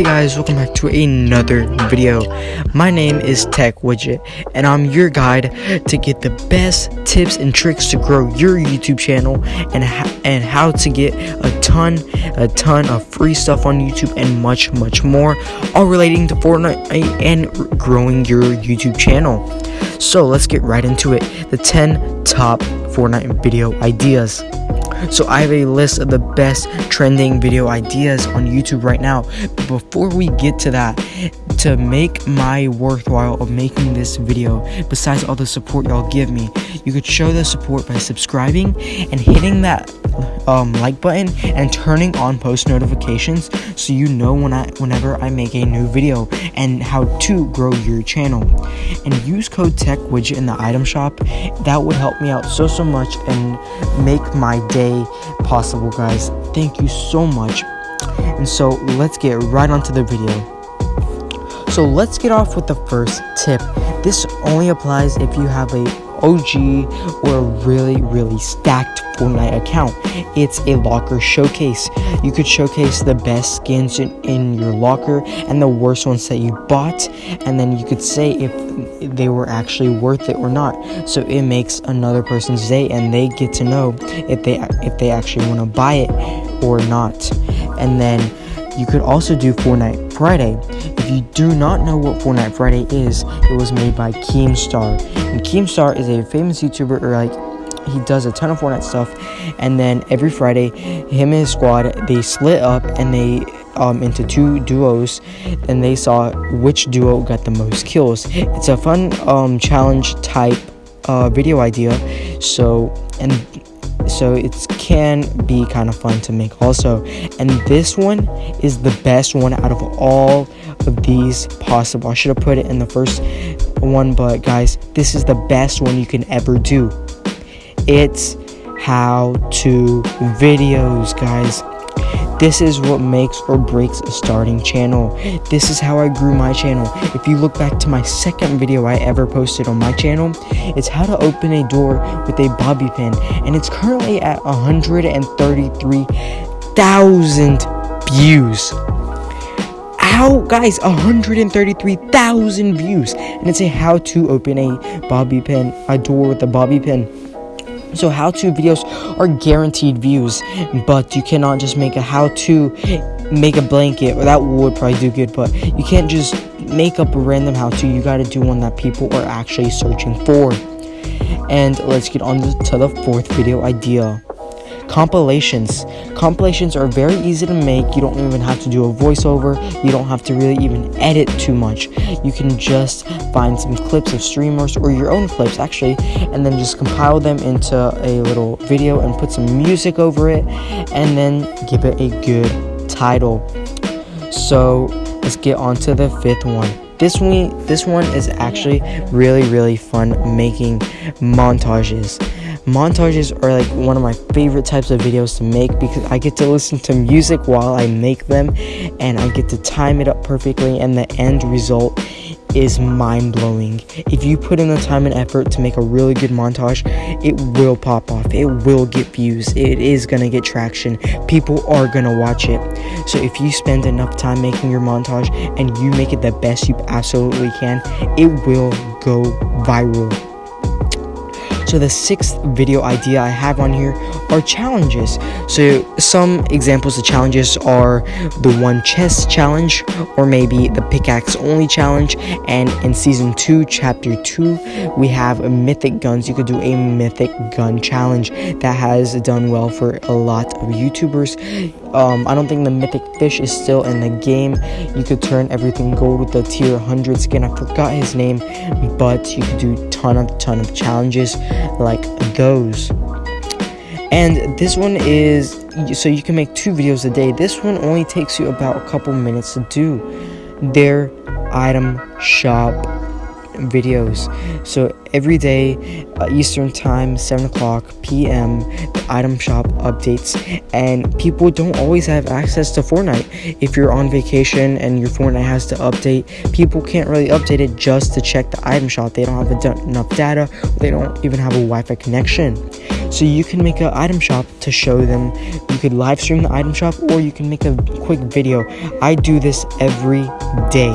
Hey guys, welcome back to another video. My name is Tech Widget, and I'm your guide to get the best tips and tricks to grow your YouTube channel and and how to get a ton, a ton of free stuff on YouTube and much, much more, all relating to Fortnite and growing your YouTube channel. So let's get right into it. The 10 top Fortnite video ideas. So I have a list of the best trending video ideas on YouTube right now. But before we get to that, to make my worthwhile of making this video, besides all the support y'all give me, you could show the support by subscribing and hitting that um, like button and turning on post notifications so you know when I whenever I make a new video and how to grow your channel. And use code tech widget in the item shop. That would help me out so so much and make my day possible guys. Thank you so much. And so let's get right onto the video. So let's get off with the first tip. This only applies if you have a OG or a really, really stacked Fortnite account. It's a locker showcase. You could showcase the best skins in, in your locker and the worst ones that you bought, and then you could say if they were actually worth it or not. So it makes another person's day, and they get to know if they if they actually want to buy it or not. And then you could also do Fortnite Friday. If you do not know what Fortnite Friday is, it was made by Keemstar. And Keemstar is a famous YouTuber, or like he does a ton of Fortnite stuff. And then every Friday, him and his squad they split up and they um, into two duos, and they saw which duo got the most kills. It's a fun um, challenge type uh, video idea. So and so it can be kind of fun to make also. And this one is the best one out of all of these possible. I should have put it in the first one but guys this is the best one you can ever do. It's how to videos guys this is what makes or breaks a starting channel. This is how I grew my channel. If you look back to my second video I ever posted on my channel, it's how to open a door with a bobby pin. And it's currently at 133,000 views. How, guys, 133,000 views. And it's a how to open a bobby pin, a door with a bobby pin. So how-to videos are guaranteed views, but you cannot just make a how-to make a blanket, or that would probably do good, but you can't just make up a random how-to. You got to do one that people are actually searching for. And let's get on to the fourth video idea compilations. Compilations are very easy to make. You don't even have to do a voiceover. You don't have to really even edit too much. You can just find some clips of streamers or your own clips actually and then just compile them into a little video and put some music over it and then give it a good title. So let's get on to the fifth one. This one this one is actually really really fun making montages montages are like one of my favorite types of videos to make because I get to listen to music while I make them and I get to time it up perfectly and the end result is mind-blowing. If you put in the time and effort to make a really good montage, it will pop off. It will get views. It is going to get traction. People are going to watch it. So if you spend enough time making your montage and you make it the best you absolutely can, it will go viral. So the sixth video idea I have on here are challenges. So some examples of challenges are the one chest challenge or maybe the pickaxe only challenge. And in season two, chapter two, we have mythic guns. You could do a mythic gun challenge that has done well for a lot of YouTubers. Um, I don't think the mythic fish is still in the game. You could turn everything gold with the tier 100 skin. I forgot his name, but you could do ton of ton of challenges like those. And this one is so you can make two videos a day. This one only takes you about a couple minutes to do. Their item shop videos. So every day, uh, Eastern Time, 7 o'clock p.m., the item shop updates, and people don't always have access to Fortnite. If you're on vacation and your Fortnite has to update, people can't really update it just to check the item shop. They don't have enough data, they don't even have a Wi Fi connection. So you can make an item shop to show them. You could live stream the item shop or you can make a quick video. I do this every day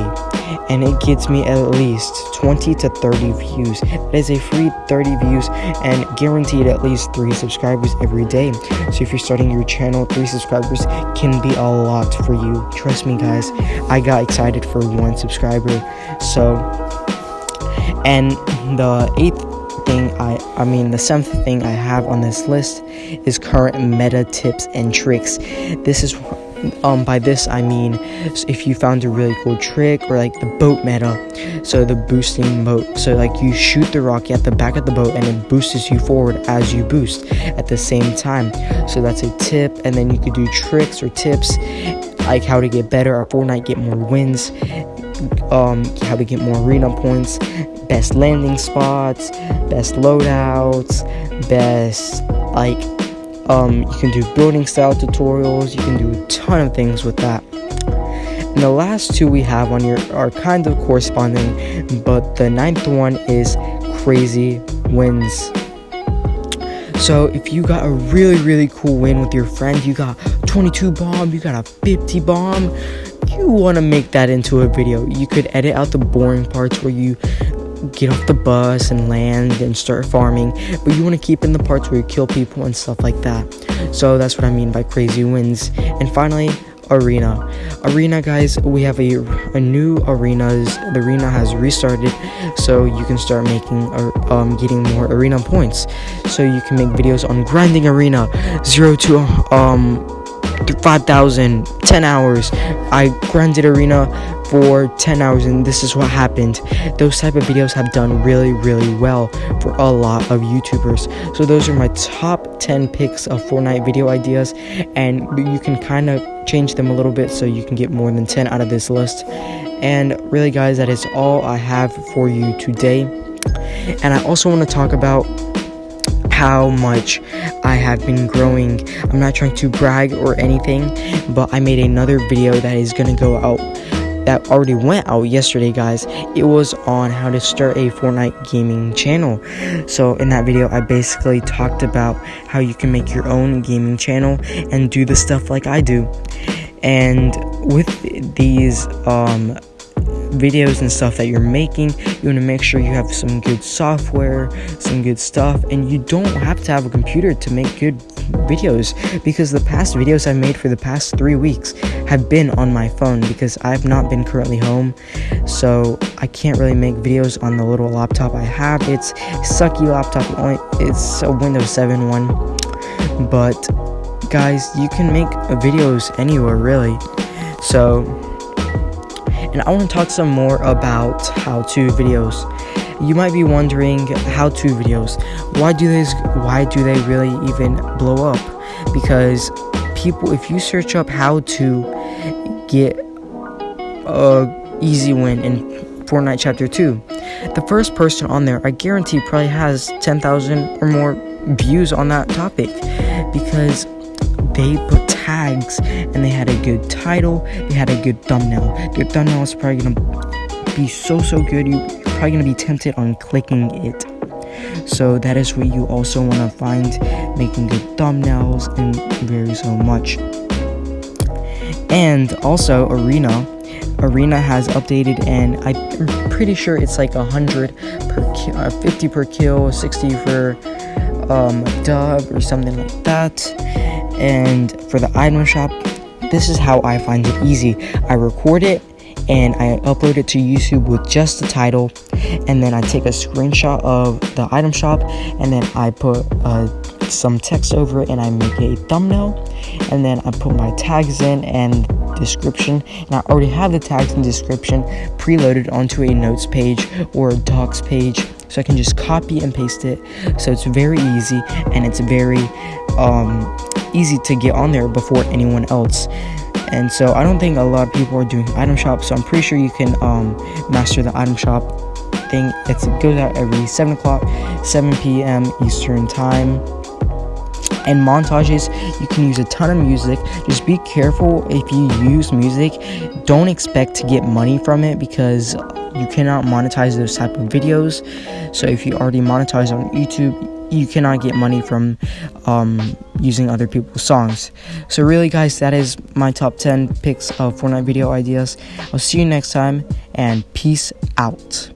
and it gets me at least 20 to 30 views. That is a free 30 views and guaranteed at least 3 subscribers every day. So if you're starting your channel, 3 subscribers can be a lot for you. Trust me guys, I got excited for 1 subscriber. So and the eighth thing I I mean the seventh thing I have on this list is current meta tips and tricks. This is um by this I mean if you found a really cool trick or like the boat meta so the boosting boat so like you shoot the rocket at the back of the boat and it boosts you forward as you boost at the same time. So that's a tip and then you could do tricks or tips like how to get better at Fortnite get more wins um how to get more arena points best landing spots, best loadouts, best like um you can do building style tutorials, you can do a ton of things with that. And the last two we have on here are kind of corresponding, but the ninth one is crazy wins. So if you got a really really cool win with your friend, you got 22 bomb, you got a 50 bomb, you want to make that into a video. You could edit out the boring parts where you get off the bus and land and start farming, but you want to keep in the parts where you kill people and stuff like that. So that's what I mean by crazy wins. And finally, arena. Arena guys we have a, a new arenas. The arena has restarted so you can start making or um getting more arena points. So you can make videos on grinding arena. 0 to um 5000 10 hours. I grinded arena for 10 hours and this is what happened. Those type of videos have done really really well for a lot of youtubers. So those are my top 10 picks of fortnite video ideas and you can kind of change them a little bit so you can get more than 10 out of this list. And really guys that is all i have for you today. And i also want to talk about how much I have been growing. I'm not trying to brag or anything, but I made another video that is gonna go out that already went out yesterday, guys. It was on how to start a Fortnite gaming channel. So, in that video, I basically talked about how you can make your own gaming channel and do the stuff like I do. And with these um, videos and stuff that you're making, you want to make sure you have some good software, some good stuff, and you don't have to have a computer to make good videos because the past videos I've made for the past three weeks have been on my phone because I've not been currently home. So I can't really make videos on the little laptop I have. It's sucky laptop. It's a Windows 7 one. But guys you can make videos anywhere really. So and I want to talk some more about how-to videos. You might be wondering how to videos. Why do they why do they really even blow up? Because people if you search up how to get a easy win in Fortnite chapter 2 the first person on there I guarantee probably has 10,000 or more views on that topic. Because they put tags and they had a good title they had a good thumbnail their thumbnail is probably gonna be so so good you're probably to be tempted on clicking it. So that is where you also want to find making good thumbnails and very so much. And also Arena. Arena has updated and I'm pretty sure it's like 100 per kill, uh, 50 per kill, 60 for um, dub or something like that. And for the item shop, this is how I find it easy. I record it and I upload it to YouTube with just the title. And then I take a screenshot of the item shop and then I put uh, some text over it and I make a thumbnail. And then I put my tags in and description. And I already have the tags and description preloaded onto a notes page or a docs page. So I can just copy and paste it. So it's very easy and it's very um, easy to get on there before anyone else and so I don't think a lot of people are doing item shop so I'm pretty sure you can um, master the item shop thing. It goes out every 7 o'clock, 7 p.m. Eastern Time. And montages, you can use a ton of music. Just be careful if you use music. Don't expect to get money from it because you cannot monetize those type of videos. So if you already monetize on YouTube, you cannot get money from um, using other people's songs. So really, guys, that is my top 10 picks of Fortnite video ideas. I'll see you next time, and peace out.